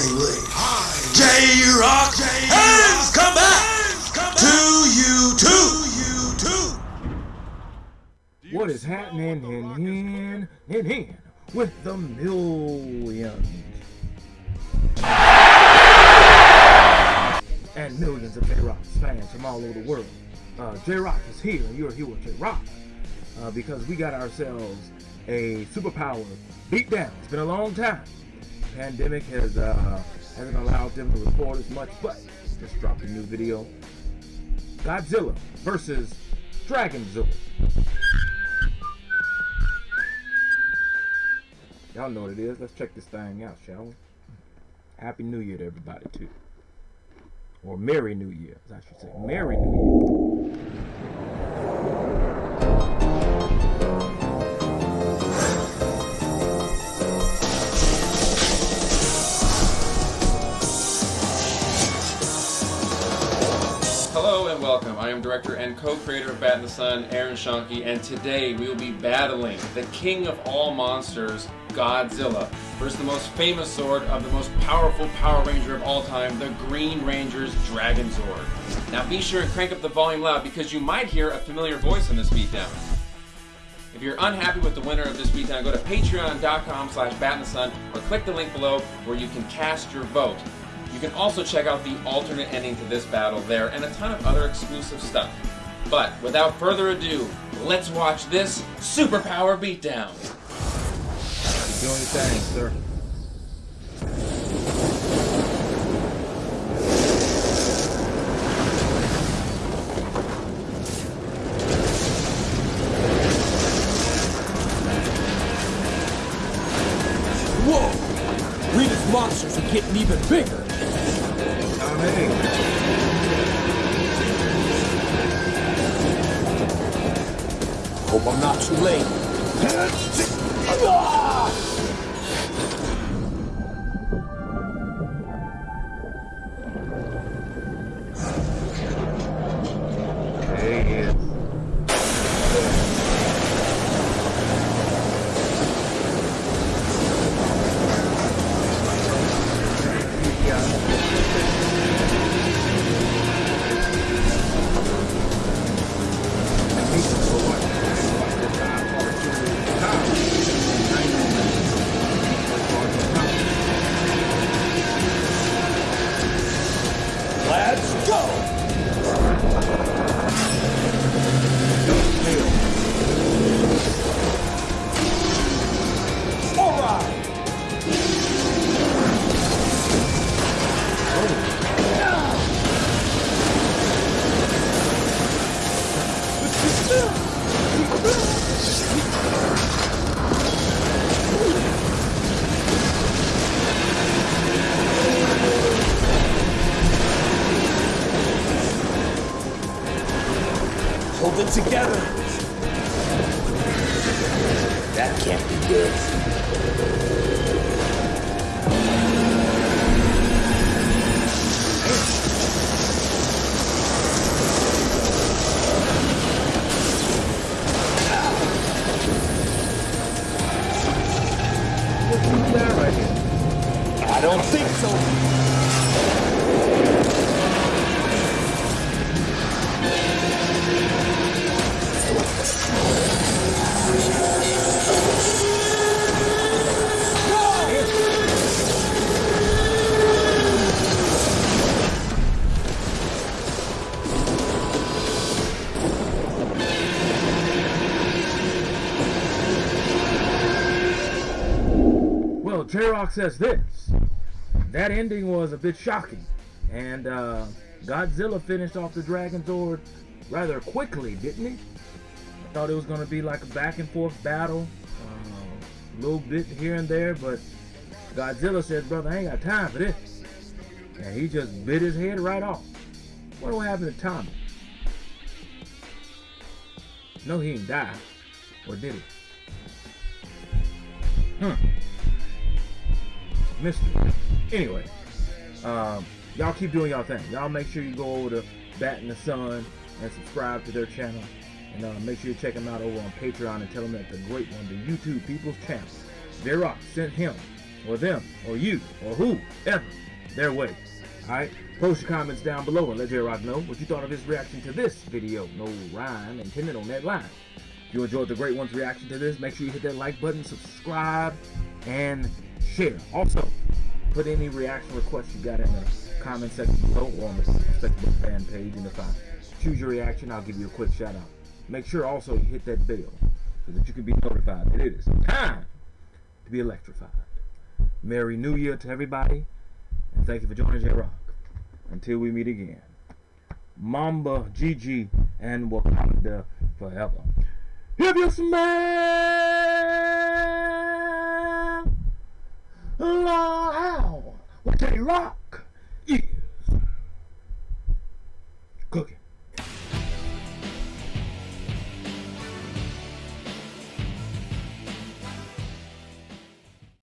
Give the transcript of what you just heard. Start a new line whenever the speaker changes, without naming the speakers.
Highway. J-Rock has come back to you too.
What is happening in in in in with the millions and millions of J Rock's fans from all over the world? Uh, J Rock is here, and you're here with J Rock uh, because we got ourselves a superpower beatdown. It's been a long time. Pandemic has uh, hasn't allowed them to record as much, but just dropped a new video. Godzilla versus Dragonzilla. Y'all know what it is. Let's check this thing out, shall we? Happy New Year to everybody, too. Or Merry New Year, as I should say. Merry New Year.
Director and co-creator of Bat in the Sun, Aaron Schoenke, and today we will be battling the king of all monsters, Godzilla, versus the most famous zord of the most powerful Power Ranger of all time, the Green Ranger's Dragon Zord. Now be sure and crank up the volume loud because you might hear a familiar voice in this beatdown. If you're unhappy with the winner of this beatdown, go to patreon.com slash batinthesun or click the link below where you can cast your vote. You can also check out the alternate ending to this battle there and a ton of other exclusive stuff. But without further ado, let's watch this superpower beatdown.
Keep doing your thing, sir.
Whoa! Rita's monsters are getting even bigger. Hope I'm not too late. Let's go! Hold it together. That can't be good.
That right?
I don't think so.
J-Rock says this. That ending was a bit shocking. And uh, Godzilla finished off the Dragon Zord rather quickly, didn't he? I thought it was going to be like a back and forth battle. A little bit here and there, but Godzilla said, brother, I ain't got time for this. And he just bit his head right off. What what happened to Tommy? No, he didn't die. Or did he? Hmm mystery. Anyway, um, y'all keep doing y'all thing. Y'all make sure you go over to Bat in the Sun and subscribe to their channel. And uh, make sure you check them out over on Patreon and tell them that the great one, the YouTube People's J Rock sent him or them or you or whoever their way. Alright? Post your comments down below and let J-Rock know what you thought of his reaction to this video. No rhyme intended on that line. If you enjoyed the Great One's reaction to this, make sure you hit that like button, subscribe, and share. Also, put any reaction requests you got in the comment section below or on the Facebook fan page. And if I choose your reaction, I'll give you a quick shout out. Make sure also you hit that bell so that you can be notified that it is time to be electrified. Merry New Year to everybody, and thank you for joining J Rock. Until we meet again, Mamba, Gigi, and Wakanda forever. If you smell loud, with J Rock.